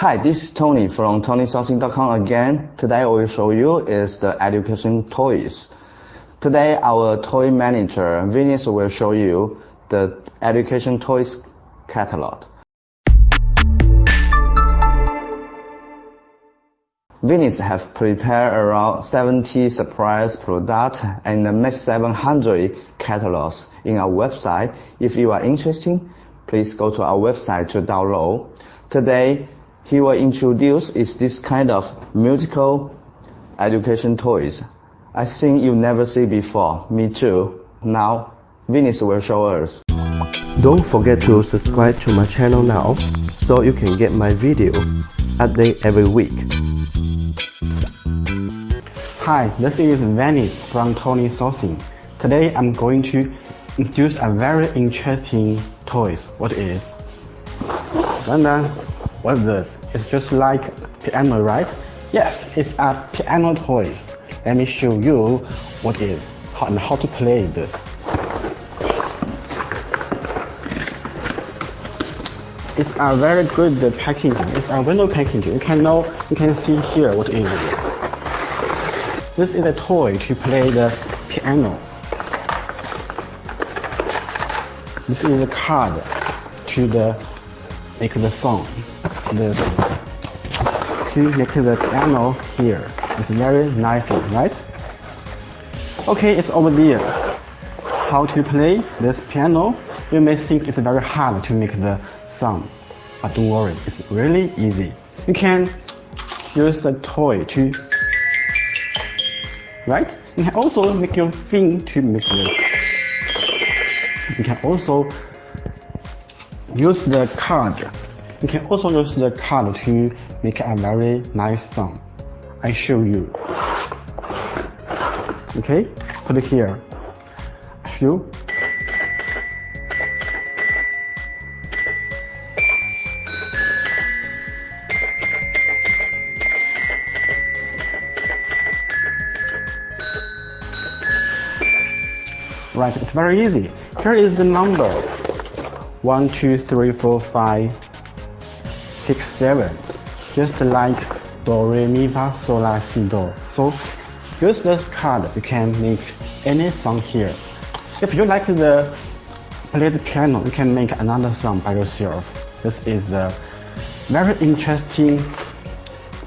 Hi, this is Tony from TonySourcing.com again. Today I will show you is the education toys. Today our toy manager Venus will show you the education toys catalog. Venus have prepared around 70 surprise products and make 700 catalogs in our website. If you are interested, please go to our website to download. Today, he will introduce is this kind of musical education toys. I think you never see before. Me too. Now, Venus will show us. Don't forget to subscribe to my channel now so you can get my video update every week. Hi, this is Venice from Tony Sourcing. Today I'm going to introduce a very interesting toys. What is? Dun What's this? It's just like piano, right? Yes, it's a piano toys. Let me show you what is how, and how to play this. It's a very good uh, packaging. It's a window packaging. You can know, you can see here what it is. This is a toy to play the piano. This is a card to the make the song. This to make the piano here. It's very nice, right? Okay, it's over there. How to play this piano? You may think it's very hard to make the sound but don't worry, it's really easy. You can use a toy to, right? You can also make your thing to make this. You can also use the card. You can also use the card to make a very nice song. I show you. Okay, put it here. Show Right, it's very easy. Here is the number. 1, 2, 3, 4, 5, 6, 7. Just like Do, Re, Mi, Fa, Sol, La, Si, Do. So use this card, you can make any song here. If you like the play the piano, you can make another song by yourself. This is a very interesting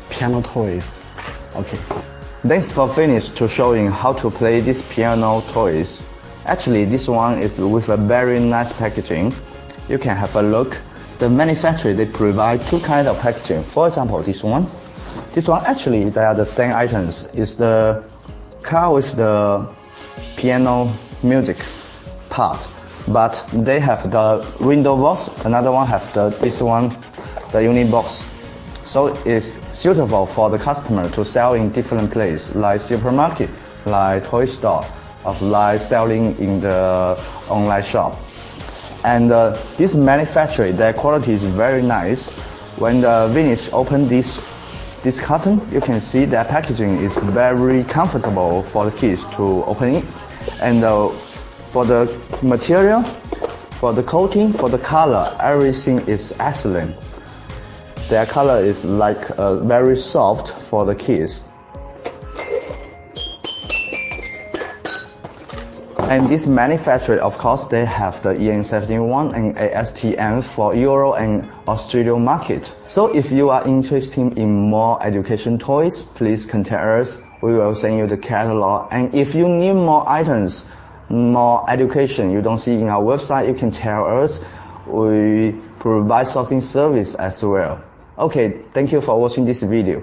piano toys. Okay. Thanks for finish to showing how to play this piano toys. Actually, this one is with a very nice packaging. You can have a look. The manufacturer, they provide two kind of packaging. For example, this one. This one, actually, they are the same items. It's the car with the piano music part. But they have the window box, another one have the this one, the unit box. So it's suitable for the customer to sell in different places, like supermarket, like toy store of like selling in the online shop. And uh, this manufacturer, their quality is very nice. When the Venus open this this carton, you can see that packaging is very comfortable for the kids to open it. And uh, for the material, for the coating, for the color, everything is excellent. Their color is like uh, very soft for the kids. And this manufacturer, of course, they have the EN71 and ASTM for Euro and Australian market. So if you are interested in more education toys, please contact us. We will send you the catalog. And if you need more items, more education you don't see in our website, you can tell us. We provide sourcing service as well. Okay, thank you for watching this video.